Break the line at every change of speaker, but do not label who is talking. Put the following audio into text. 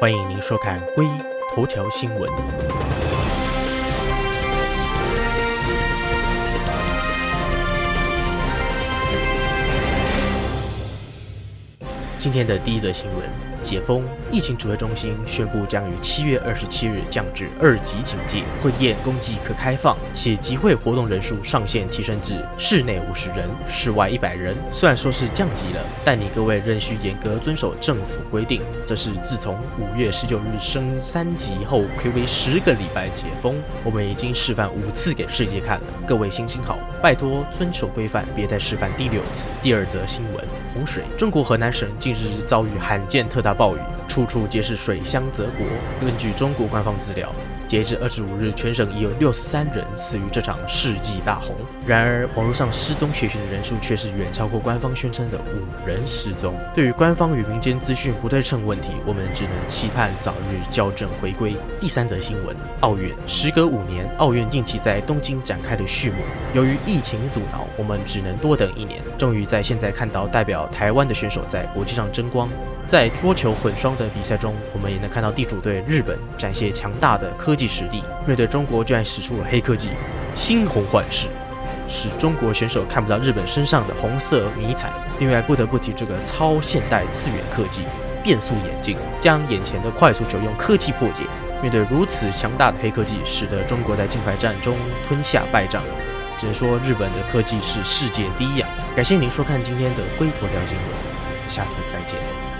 欢迎您收看《归头条新闻》。今天的第一则新闻：解封，疫情指挥中心宣布将于七月二十七日降至二级警戒，婚宴公祭可开放，且集会活动人数上限提升至室内五十人，室外一百人。虽然说是降级了，但你各位仍需严格遵守政府规定。这是自从五月十九日升三级后，暌违十个礼拜解封，我们已经示范五次给世界看了。各位行行好，拜托遵守规范，别再示范第六次。第二则新闻：洪水，中国河南省近日遭遇罕见特大暴雨，处处皆是水乡泽国。根据中国官方资料，截至二十五日，全省已有六十三人死于这场世纪大洪。然而，网络上失踪血寻的人数却是远超过官方宣称的五人失踪。对于官方与民间资讯不对称问题，我们只能期盼早日校正回归。第三则新闻：奥运时隔五年，奥运近期在东京展开的序幕，由于疫情阻挠，我们只能多等一年。终于在现在看到代表台湾的选手在国际上争光。在桌球混双的比赛中，我们也能看到地主队日本展现强大的科技实力。面对中国，居然使出了黑科技猩红幻视，使中国选手看不到日本身上的红色迷彩。另外，不得不提这个超现代次元科技变速眼镜，将眼前的快速球用科技破解。面对如此强大的黑科技，使得中国在金牌战中吞下败仗。只能说日本的科技是世界第一啊！感谢您收看今天的龟头条新闻，下次再见。